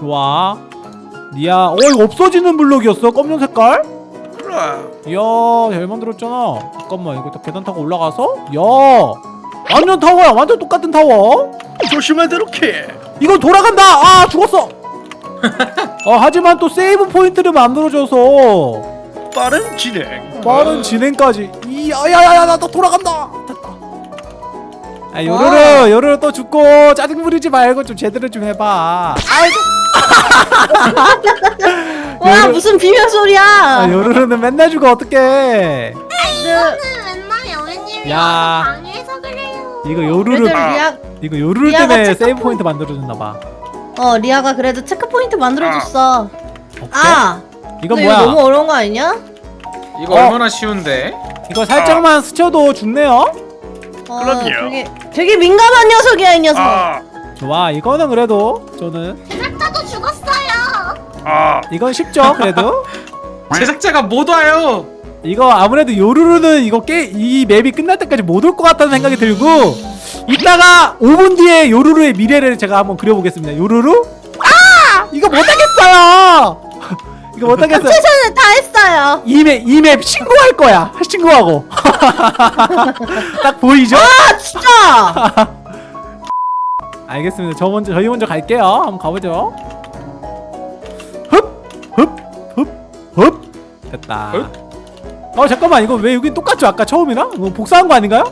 좋아. 니야 어 이거 없어지는 블록이었어 검정 색깔? 그래 이야 잘 만들었잖아. 잠깐만 이거 다 계단 타고 올라가서? 야 완전 타워야 완전 똑같은 타워. 조심해 이렇게 이거 돌아간다. 아 죽었어. 어 하지만 또 세이브 포인트를 만들어줘서. 빠른 진행. 빠른 진행까지. 이야야야야 나또 돌아간다. 됐다 아 요르르 요르르 또 죽고 짜증 부리지 말고 좀 제대로 좀 해봐. 아이고 와 요르- 무슨 비명 소리야? 아, 요르르는 맨날 죽어 어떡해 네, 맨날 여우님이 야. 방해해서 그래요. 이거 요르르 리아 이거 요르르 때문에 체크 세이브 포인트- 만들어줬나봐 어 리아가 그래도 체크 포인트 만들어줬어. 오케이? 아 이건 근데 뭐야 이거 너무 어려운 거 아니냐? 이거 어. 얼마나 쉬운데? 이거 살짝만 스쳐도 죽네요 어, 그럼요. 되게 되게 민감한 녀석이야 이 녀석. 아, 좋아 이거는 그래도 저는. 아. 이건 쉽죠 그래도? 제작자가 못 와요. 이거 아무래도 요루루는 이거 깨이 맵이 끝날 때까지 못 올 것 같다는 생각이 들고 이따가 5분 뒤에 요루루의 미래를 제가 한번 그려보겠습니다. 요루루? 아! 이거 못하겠어요! 이거 못하겠어요. 최선을 다했어요. 이맵 이맵 신고할 거야. 신고하고. 딱 보이죠? 아 진짜. 알겠습니다. 저 먼저 저희 먼저 갈게요. 한번 가보죠 흡흡흡흡? 됐다 어 잠깐만. 이거 왜 여기 똑같죠? 아까 처음이랑 이거 복사한 거 아닌가요?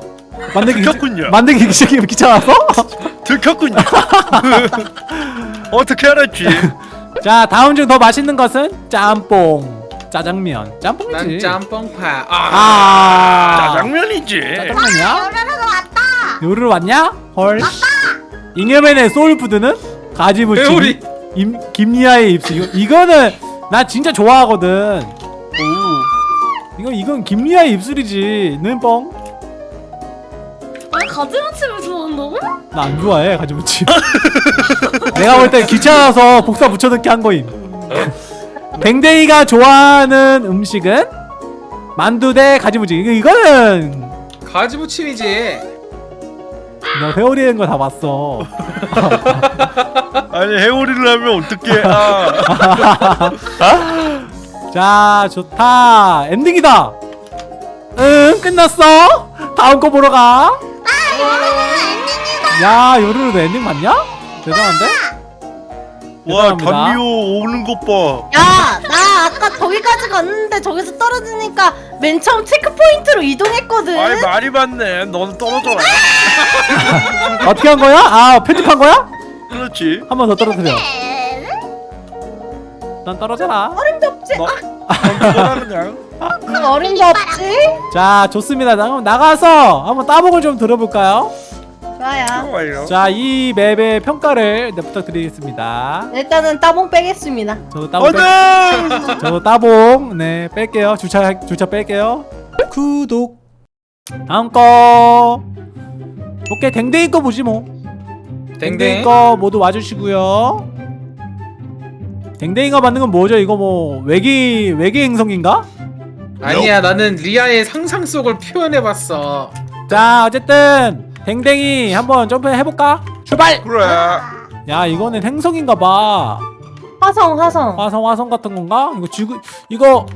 만들기 귀- 들켰군요. 만들기 귀찮- 귀찮아서? 들켰군요. 어떻게 알았지? 자 다음 중 더 맛있는 것은 짬뽕. 짜장면. 짬뽕이지. 난 짬뽕파. 아. 아. 짜장면이지. 짜장면이야? 여우라라도 왔다. 요르르 왔냐? 헐. 잉여맨의 소울푸드는 가지무침 회오리. 임, 김리아의 입술. 이거, 이거는 나 진짜 좋아하거든. 오. 이거 이건 김리아의 입술이지. 는뻥 아 가지무침을 좋아한다고? 나 안 좋아해 가지무침. 내가 볼 때 귀찮아서 복사 붙여넣기 한 거임. 댕댕이가 좋아하는 음식은? 만두 대 가지무침. 이거, 이거는. 가지무침이지. 너 회오리는 거다 봤어 아니 해오리를 하면 어떡해 아 자 좋다 엔딩이다 응 끝났어 다음 거 보러 가 야, 요루루도 엔딩 맞냐? 대단한데? 와. 담비오 오는 것 봐 야, 나 아까 거기까지 갔는데 저기서 떨어지니까 맨 처음 체크 포인트로 이동했거든. 아이 말이 많네 너는 떨어져라 어떻게 한 거야? 아, 편집한 거야? 그렇지 한 번 더 떨어뜨려. 네. 난 떨어져라. 어림없지. 너 던져라 그냥 아, 어림도 없지. 자, 좋습니다. 나 그럼 나가서 한번 따봉을 좀 들어볼까요? 좋아요. 자, 이 맵의 평가를 네, 부탁드리겠습니다. 일단은 따봉 빼겠습니다. 저도 따봉 뺄, 저도 따봉 네 뺄게요. 주차 주차 뺄게요. 구독. 다음 거. 오케이, 댕댕이 거 보지 뭐. 댕댕이 댕댕. 거 모두 와주시고요. 댕댕이가 만든 건 뭐죠? 이거 뭐 외계 외계 행성인가? 아니야 나는 리아의 상상 속을 표현해봤어. 자 어쨌든 댕댕이 한번 점프 해볼까? 출발! 그래 야 이거는 행성인가봐. 화성, 화성. 화성 화성 같은 건가? 이거 지구 이거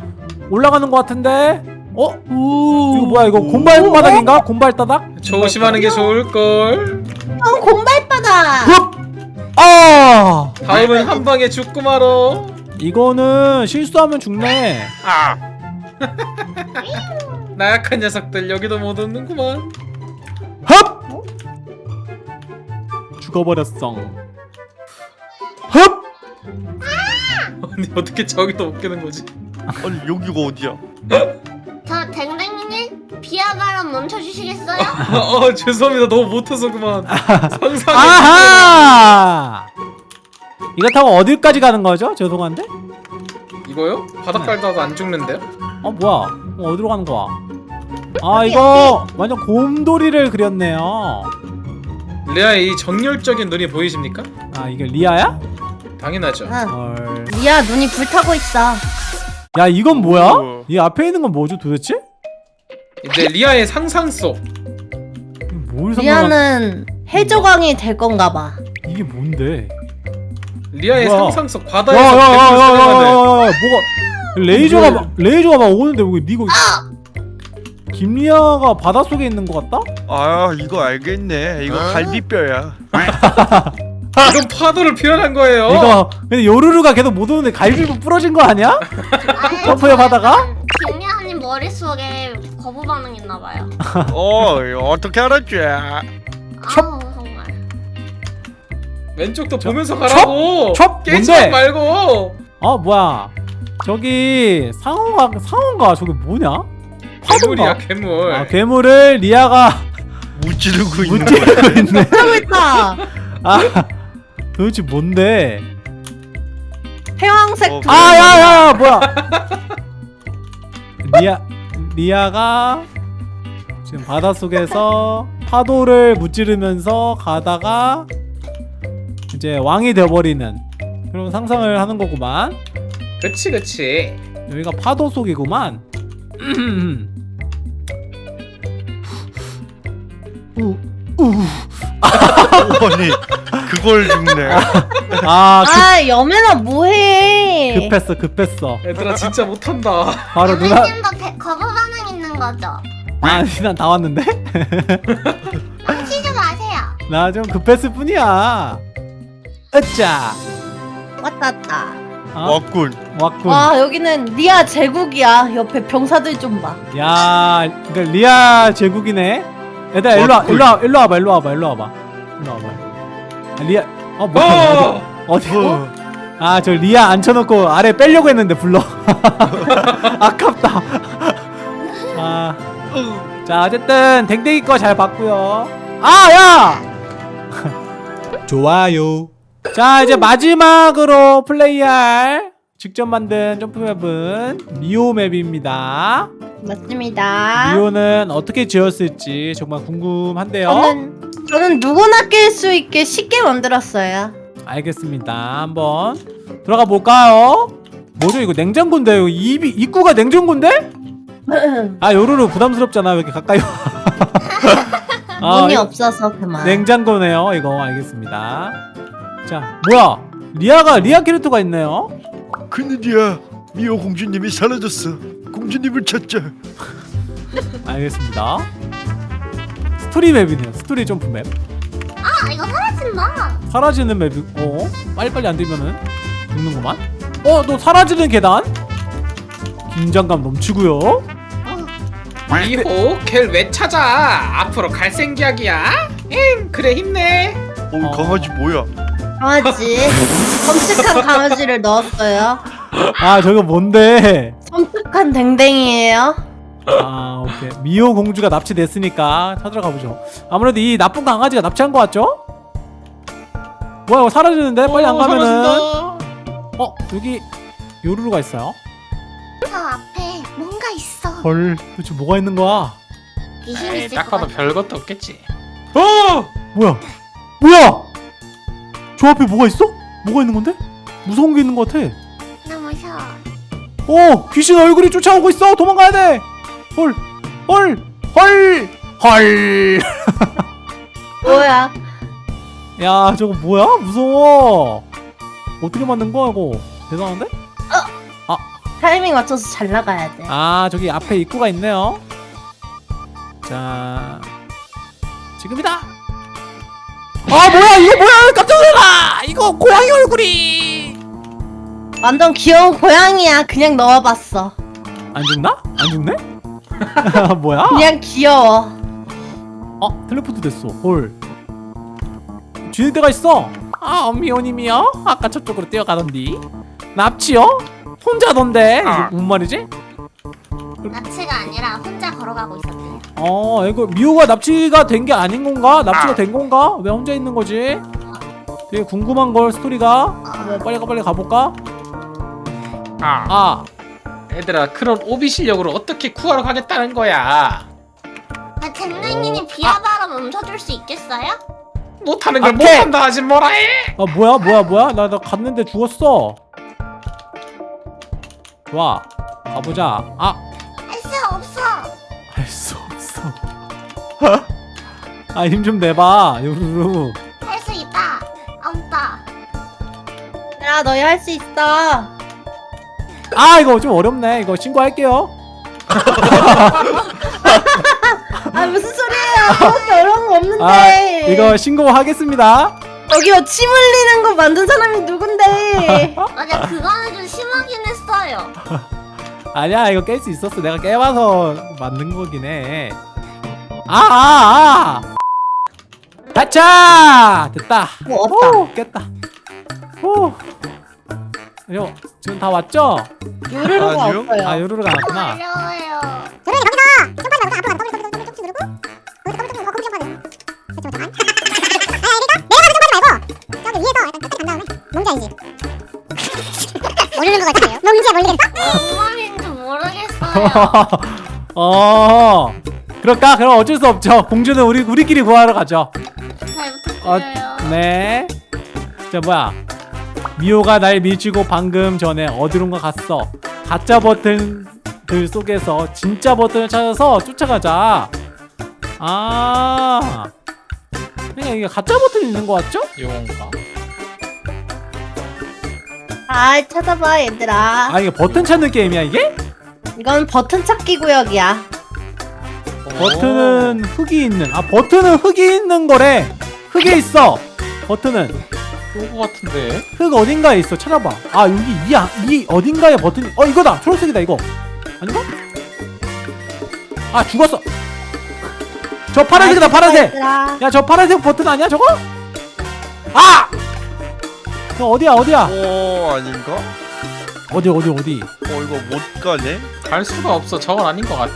올라가는 것 같은데? 어? 이거 뭐야 이거 곰발 바닥인가? 곰발 바닥? 조심하는 게 좋을 걸. 어, 공발바다. 흡! 아! 다음은 한 방에 죽고 말어. 이거는 실수하면 죽네. 아 나약한 녀석들 여기도 못 오는구만. 흡! 죽어버렸어. 흡! 아니 어떻게 저기도 못 깨는 거지? 아니 여기가 어디야 저 댕댕이님 비아가람 멈춰주시겠어요? 어 죄송합니다 너무 못해서 그만. 상상이. 아하! 이거 타고 어디까지 가는 거죠? 죄송한데? 이거요? 바닥 깔다도 안 죽는데요? 어 뭐야? 어, 어디로 가는 거야? 아 이거 완전 곰돌이를 그렸네요. 리아의 이 정열적인 눈이 보이십니까? 아 이게 리아야? 당연하죠. 응. 헐. 리아 눈이 불타고 있어. 야 이건 뭐야? 오. 이 앞에 있는 건 뭐죠 도대체? 이제 리아의 상상 속. 이게 뭘? 리아는 해적왕이 될 건가 봐. 이게 뭔데? 리아의 뭐야? 상상 속 바다에서. 야야야야야야야 뭐가 레이저가 막 레이저가 막 오는데 왜 니가 김리아가 바닷속에 있는 것 같다? 아 이거 알겠네. 이거 갈비뼈야. 이건 파도를 표현한 거예요. 이거 근데 요루루가 계속 못 오는데 갈비뼈 부러진 거 아니야? 아니, 점프해 바다가? 김리아님 머릿속에 거부 반응 있나 봐요 어 어떻게 알았지? 아우 정말 왼쪽도 저- 보면서 가라고. 첩? 깨지? 말고. 어 뭐야 저기 상어가 상어인가 저기 뭐냐? 괴물이야? 괴물. 아 괴물을 리아가 무찌르고 있는. 무찌르고 있네 하고 있다. 아 도대체 뭔데? 태왕색 어, 두- 아 야야 뭐야 리아 리아가 지금 바닷속에서 파도를 무찌르면서 가다가 이제 왕이 되어버리는 그런 상상을 하는 거구만 그치 그치. 여기가 파도 속이구만 우, 우. 아니 그걸 죽네. 아아 여매나 뭐해? 급, 급했어 급했어 얘들아 진짜 못한다. 바로 누나 대- 거부 반응 있는 거죠? 아니 난 다 왔는데? 훔치지 마세요 나 좀 급했을 뿐이야 으짜 왔다 왔다. 어? 왔군. 왔군 와 여기는 리아 제국이야. 옆에 병사들 좀 봐. 야 그러니까 리아 제국이네 얘들아 일로 와 왔군. 일로 와 일로 와봐 일로 와봐 일로 와봐 일로 와봐 아, 리아 어 뭐야 어! 어디? 어. 아저 리아 앉혀놓고 아래 빼려고 했는데 불러. 아깝다. 아, 자 어쨌든 댕댕이 거 잘 봤고요. 아 야! 좋아요. 자 이제 마지막으로 플레이할 직접 만든 점프맵은 미오 맵입니다. 맞습니다. 미오는 어떻게 지었을지 정말 궁금한데요. 저는 저는 누구나 깰 수 있게 쉽게 만들었어요. 알겠습니다. 한번 들어가 볼까요? 뭐죠 이거 냉장고인데 요 입이 입구가 냉장고인데? 아 요루루 부담스럽잖아 왜 이렇게 가까이 와? 아, 문이 이거 없어서 그만. 냉장고네요 이거 알겠습니다. 자 뭐야 리아가 리아 캐릭터가 있네요. 큰일이야. 미호 공주님이 사라졌어. 공주님을 찾자. 알겠습니다. 스토리 맵이네요. 스토리 점프 맵. 아 이거 사라진다 사라지는 맵이고 빨리빨리 안 되면은 죽는구만. 어 너 사라지는 계단? 긴장감 넘치고요. 미호 걔를 왜 찾아? 앞으로 갈생기약이야? 응 그래 힘내. 오 어. 강아지 뭐야? 강아지. 섬뜩한 강아지를 넣었어요. 아 저거 뭔데? 섬뜩한 댕댕이에요. 아 오케이. 미호 공주가 납치됐으니까 찾으러 가보죠. 아무래도 이 나쁜 강아지가 납치한 것 같죠? 뭐야 이거 사라지는데? 빨리 안 어, 가면은? 사라진다. 어 여기 요루루가 있어요? 저 앞에 뭔가 있어. 헐 도대체 뭐가 있는 거야? 귀신 에이, 있을 딱것 봐도 별것도 없겠지. 어! 뭐야? 뭐야? 저 앞에 뭐가 있어? 뭐가 있는 건데? 무서운 게 있는 것 같아. 너무 무서워. 어 귀신 얼굴이 쫓아오고 있어. 도망가야 돼 헐 헐 헐 헐 뭐야? 야 저거 뭐야 무서워 어떻게 만든 거야 이거 대단한데? 타이밍 맞춰서 잘 나가야 돼. 아 저기 앞에 입구가 있네요 자 지금이다 아 뭐야 이거 뭐야 깜짝 놀라 이거 고양이 얼굴이 완전 귀여운 고양이야. 그냥 넣어봤어. 안 죽나? 안 죽네? 뭐야? 그냥 귀여워. 어 텔레포트 됐어 헐 뒤에 데가 있어 아 엄미호님이요? 아까 저쪽으로 뛰어가던디 납치요? 혼자던데 아. 뭔 말이지? 납치가 아니라 혼자 걸어가고 있었대요 어 이거 미호가 납치가 된 게 아닌 건가? 납치가 된 건가? 왜 혼자 있는 거지? 되게 궁금한 걸 스토리가 한번 빨리 가 빨리 가볼까? 아, 아 얘들아 그런 오비 실력으로 어떻게 구하러 가겠다는 거야? 아, 댕댕이님 비아바람 멈춰줄 수 있겠어요? 못하는 걸 아, 못한다 하지 뭐라 해? 아 뭐야 뭐야 뭐야? 나 나 갔는데 죽었어. 좋아 가보자. 아. 할 수 없어. 할 수 없어. 아 힘 좀 내봐 요루루. 할 수 있다. 없다. 야 너희 할 수 있어. 아 이거 좀 어렵네 이거 신고할게요 아 무슨 소리예요? 그렇게 어려운 거 없는데. 아 이거 신고하겠습니다 여기요 침 흘리는 거 만든 사람이 누군데? 맞아 그거는 좀 심하긴 했어요. 아니야 이거 깰 수 있었어 내가 깨봐서 만든 거긴 해 아아아 가차 됐다 뭐 없다. 오, 깼다 오 이거 지금 다 왔죠? 요르르가 아니요. 없어요. 아 요루루가 왔구나 어려워요. 뭔 말인지 모르겠어요. 어 그럴까? 그럼 어쩔 수 없죠 공주는 우리 우리끼리 구하러 가죠 잘 어, 부탁드려요. 네. 자 뭐야? 미호가 날 밀치고 방금 전에 어디론가 갔어. 가짜 버튼들 속에서 진짜 버튼을 찾아서 쫓아가자. 아. 그냥 이게 가짜 버튼이 있는 거 같죠? 이건가? 잘 찾아봐 얘들아. 아 이게 버튼 찾는 게임이야 이게? 이건 버튼 찾기 구역이야. 버튼은 흙이 있는. 아 버튼은 흙이 있는 거래. 흙에 있어. 버튼은 요거 같은데. 흙 어딘가에 있어. 찾아봐. 아 여기 이, 아- 이 어딘가에 버튼이. 어 이거다. 초록색이다 이거. 아닌가? 아 죽었어. 저 파란색이다 파란색. 야 저 파란색 버튼 아니야 저거? 아! 저 어디야 어디야? 어 아닌가? 어디 어디 어디? 어 이거 못 가네? 갈 수가 없어. 저건 아닌 것 같아.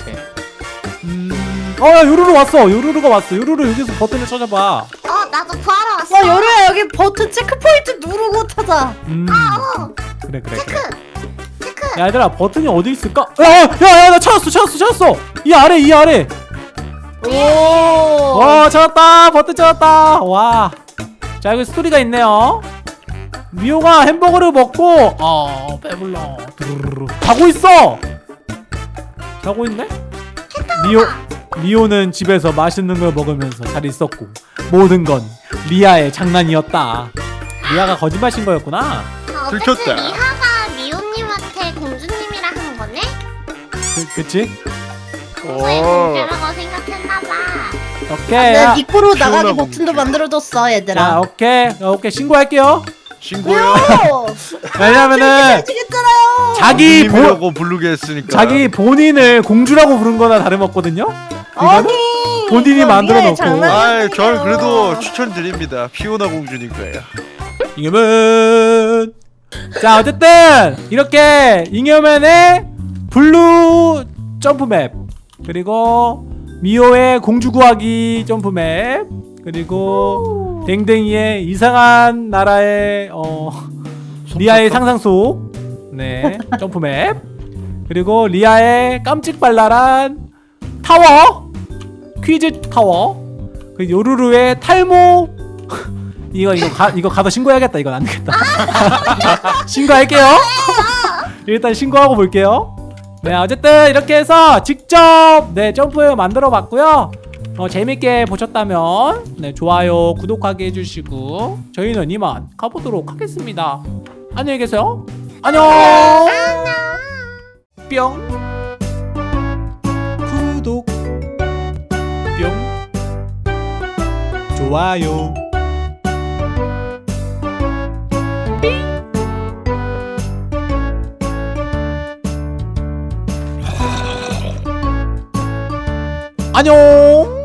음... 어야 요루루 왔어 요루루가 왔어 요루루 여기서 버튼을 찾아봐 어 나도 구하러 왔어. 어 요르야 여기 버튼 체크 포인트 누르고 찾아. 음어 그래 그래 그래 체크 체크. 야 얘들아 버튼이 어디 있을까? 야야야 나 찾았어 찾았어 찾았어 이 아래 이 아래 오. 와 찾았다 버튼 찾았다 와 자 여기 스토리가 있네요 미호가 햄버거를 먹고 어 배불러 두루루루. 자고 있어 자고 있네 미호 미호는 집에서 맛있는 걸 먹으면서 잘 있었고 모든 건 리아의 장난이었다 리아가 거짓말 친 거였구나 아, 들켰다. 리아가 미호님한테 공주님이라 한 거네? 그, 그치? 공주의 어. 공주라고 생각했나봐. 오케이 내 야, 니코로 나가기 시원하고. 버튼도 만들어줬어 자 얘들아. 오케이 어, 오케이 신고할게요 신고요. 왜냐면은 해주겠잖아요. 자기 본 공주님이라고 부르게 했으니까. 자기 본인을 공주라고 부른 거나 다름없거든요? 이거는 본인이 이거 만들어 놓고. 아이 전 그래도 추천드립니다. 피오나 공주님 거예요. 잉여맨. 자 어쨌든 이렇게 잉여맨의 블루 점프맵 그리고 미호의 공주 구하기 점프맵 그리고 댕댕이의 이상한 나라의 어 리아의 상상 속 네 점프맵. 그리고 리아의 깜찍발랄한 타워 퀴즈 타워. 그 요루루의 탈모. 이거 이거 가 이거 가서 신고해야겠다. 이건 안 되겠다. 신고할게요. 일단 신고하고 볼게요. 네 어쨌든 이렇게 해서 직접 네 점프 만들어 봤고요. 어, 재밌게 보셨다면 네 좋아요 구독하기 해주시고 저희는 이만 가보도록 하겠습니다. 안녕히 계세요. 안녕. 뿅 좋아요. 안녕